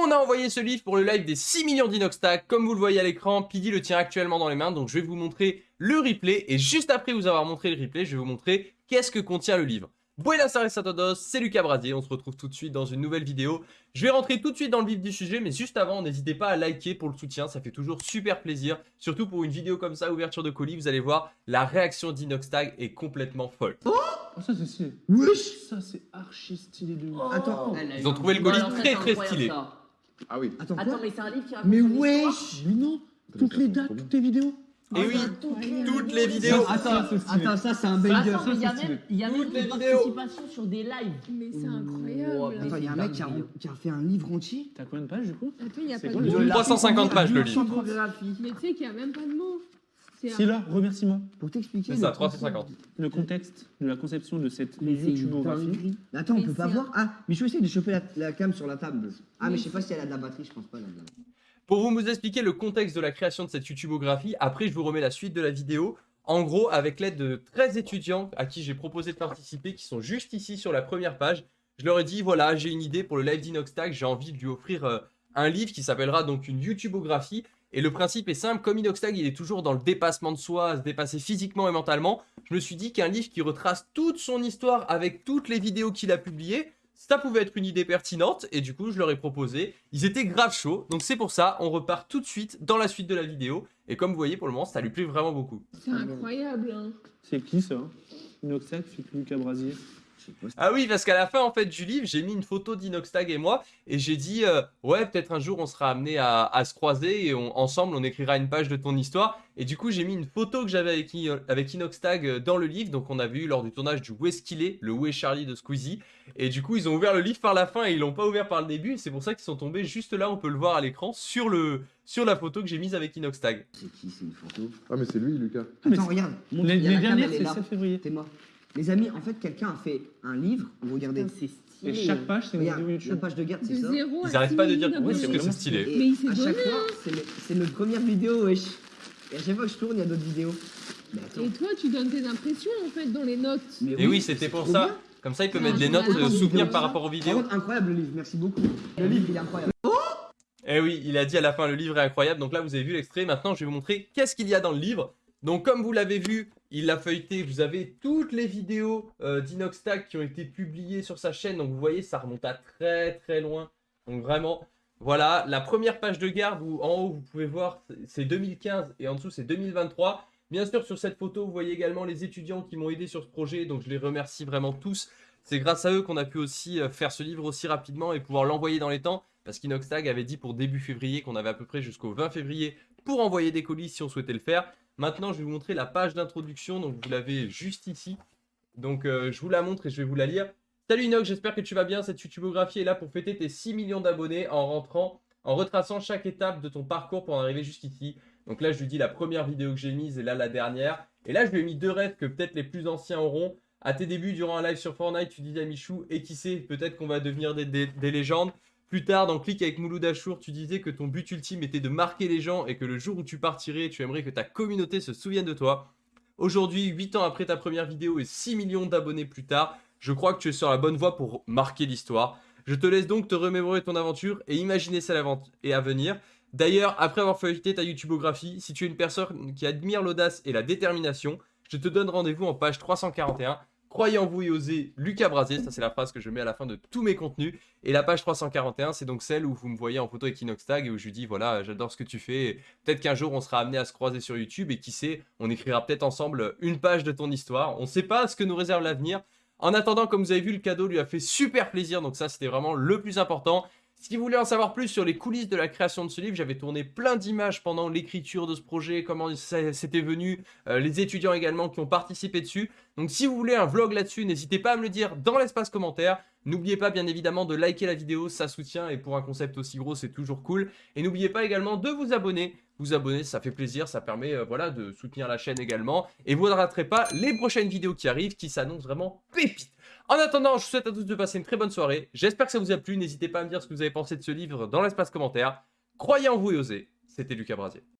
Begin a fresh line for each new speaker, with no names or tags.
On a envoyé ce livre pour le live des 6 millions d'Inoxtag. Comme vous le voyez à l'écran, Pidi le tient actuellement dans les mains. Donc je vais vous montrer le replay. Et juste après vous avoir montré le replay, je vais vous montrer qu'est-ce que contient le livre. Buenas tardes a todos, c'est Lucas Brasier, on se retrouve tout de suite dans une nouvelle vidéo. Je vais rentrer tout de suite dans le vif du sujet, mais juste avant, n'hésitez pas à liker pour le soutien, ça fait toujours super plaisir. Surtout pour une vidéo comme ça, ouverture de colis, vous allez voir, la réaction d'Inoxtag est complètement folle.
Oh, ça c'est stylé. Ça c'est archi stylé de ouf.
Attends,
Ils ont trouvé le colis très très stylé.
Ah oui.
attends
mais c'est un livre qui raconte
Mais
son
wesh
Mais non, toutes les dates, toutes les vidéos.
Et oui, toutes les vidéos.
Attends, ça c'est un
Attends,
banger.
il y a même, il y a même
Toutes les
une
vidéos.
participation sur des lives.
Mais c'est incroyable.
Attends, il y a un mec qui a, qui a fait un livre entier.
T'as combien de pages du coup?
Attends, il n'y a pas de
le
mots.
jeu
350 pages le livre.
Mais tu sais qu'il n'y a même pas de mots. C'est
Si là, remerciement.
Pour t'expliquer.
C'est ça,
le
350.
Le contexte de la conception de cette youtubeographie.
Mais Attends, on peut pas voir. Ah, mais je vais essayer de choper la, la cam sur la table. Ah, mais
Mais
je sais pas si elle a de la batterie, je pense pas.
Pour vous vous expliquer le contexte de la création de cette YouTubeographie, après je vous remets la suite de la vidéo. En gros, avec l'aide de 13 étudiants à qui j'ai proposé de participer, qui sont juste ici sur la première page, je leur ai dit, voilà, j'ai une idée pour le live d'Inoxtag, j'ai envie de lui offrir euh, un livre qui s'appellera donc une YouTubeographie. Et le principe est simple, comme Inoxtag, il est toujours dans le dépassement de soi, à se dépasser physiquement et mentalement, je me suis dit qu'un livre qui retrace toute son histoire avec toutes les vidéos qu'il a publiées, ça pouvait être une idée pertinente, et du coup, je leur ai proposé. Ils étaient grave chauds, donc c'est pour ça, on repart tout de suite dans la suite de la vidéo. Et comme vous voyez, pour le moment, ça lui plaît vraiment beaucoup.
C'est incroyable. Hein.
C'est qui ça? Inoxac, fait Lucas Brasier.
Ah oui, parce qu'à la fin, en fait, du livre, j'ai mis une photo d'Inoxtag et moi, et j'ai dit, euh, ouais, peut-être un jour, on sera amené à, à se croiser, et on- ensemble, on écrira une page de ton histoire. Et du coup, j'ai mis une photo que j'avais avec, avec Inoxtag euh, dans le livre, donc on avait eu lors du tournage du Où est-ce qu'il est, le Où est Charlie de Squeezie. Et du coup, ils ont ouvert le livre par la fin, et ils l'ont pas ouvert par le début, et c'est pour ça qu'ils sont tombés juste là, on peut le voir à l'écran, sur, le, sur la photo que j'ai mise avec Inoxtag.
C'est qui C'est une photo?
Ah mais c'est lui Lucas.
mais
Attends, regarde. montre,
Les, les dernières, c'est
là.
7 février.
C'est moi. Les amis, en fait, quelqu'un a fait un livre. Vous regardez.
C'est
Et
stylé.
chaque page, c'est une vidéo
la
YouTube.
page de garde,
De
c'est ça.
Ils arrêtent pas de dire, c'est que c'est stylé.
Et
Mais il s'est
à chaque fois, c'est mes premières vidéos, wesh. Et à chaque fois que je tourne, il y a d'autres vidéos.
Et toi, tu donnes tes impressions en fait dans les notes.
Mais
Et oui, c'était pour ça.
bien.
Comme ça, il peut mettre des notes
marrant.
euh, souvenirs
Vidéo.
par rapport aux vidéos.
Incroyable le livre, merci beaucoup. Le livre, il est incroyable.
Eh oui, il a dit à la fin, le livre est incroyable. Donc là, vous avez vu l'extrait. Maintenant, je vais vous montrer qu'est-ce qu'il y a dans le livre. Donc, comme vous l'avez vu, il l'a feuilleté. Vous avez toutes les vidéos euh, d'Inoxtag qui ont été publiées sur sa chaîne. Donc, vous voyez, ça remonte à très très loin. Donc, vraiment, voilà. La première page de garde où en haut, vous pouvez voir, c'est 2015 et en dessous, c'est 2023. Bien sûr, sur cette photo, vous voyez également les étudiants qui m'ont aidé sur ce projet. Donc, je les remercie vraiment tous. C'est grâce à eux qu'on a pu aussi euh, faire ce livre aussi rapidement et pouvoir l'envoyer dans les temps. Parce qu'Inoxtag avait dit pour début février qu'on avait à peu près jusqu'au 20 février pour envoyer des colis si on souhaitait le faire. Maintenant, je vais vous montrer la page d'introduction. Donc, vous l'avez juste ici. Donc, euh, je vous la montre et je vais vous la lire. Salut Inox, j'espère que tu vas bien. Cette YouTubeographie est là pour fêter tes 6 millions d'abonnés en rentrant, en retraçant chaque étape de ton parcours pour en arriver jusqu'ici. Donc là, je lui dis la première vidéo que j'ai mise et là, la dernière. Et là, je lui ai mis deux rêves que peut-être les plus anciens auront. À tes débuts, durant un live sur Fortnite, tu disais à Michou, et qui sait, peut-être qu'on va devenir des, des- des légendes. Plus tard, dans Click avec Mouloud Achour, tu disais que ton but ultime était de marquer les gens et que le jour où tu partirais, tu aimerais que ta communauté se souvienne de toi. Aujourd'hui, 8 ans après ta première vidéo et 6 millions d'abonnés plus tard, je crois que tu es sur la bonne voie pour marquer l'histoire. Je te laisse donc te remémorer ton aventure et imaginer celle et à venir. D'ailleurs, après avoir feuilleté ta YouTubeographie, si tu es une personne qui admire l'audace et la détermination, je te donne rendez-vous en page 341. Croyez en vous et osez, Lucas Brasier, ça c'est la phrase que je mets à la fin de tous mes contenus. Et la page 341, c'est donc celle où vous me voyez en photo avec Inoxtag et où je lui dis voilà, j'adore ce que tu fais. Peut-être qu'un jour on sera amené à se croiser sur YouTube et qui sait, on écrira peut-être ensemble une page de ton histoire. On ne sait pas ce que nous réserve l'avenir. En attendant, comme vous avez vu, le cadeau lui a fait super plaisir, donc ça c'était vraiment le plus important. Si vous voulez en savoir plus sur les coulisses de la création de ce livre, j'avais tourné plein d'images pendant l'écriture de ce projet, comment c'était venu, euh, les étudiants également qui ont participé dessus. Donc si vous voulez un vlog là-dessus, n'hésitez pas à me le dire dans l'espace commentaire. N'oubliez pas bien évidemment de liker la vidéo, ça soutient et pour un concept aussi gros c'est toujours cool. Et n'oubliez pas également de vous abonner. Vous abonner ça fait plaisir, ça permet euh, voilà, de soutenir la chaîne également. Et vous ne raterez pas les prochaines vidéos qui arrivent qui s'annoncent vraiment pépites. En attendant, je vous souhaite à tous de passer une très bonne soirée. J'espère que ça vous a plu. N'hésitez pas à me dire ce que vous avez pensé de ce livre dans l'espace commentaire. Croyez en vous et osez. C'était Lucas Brasier.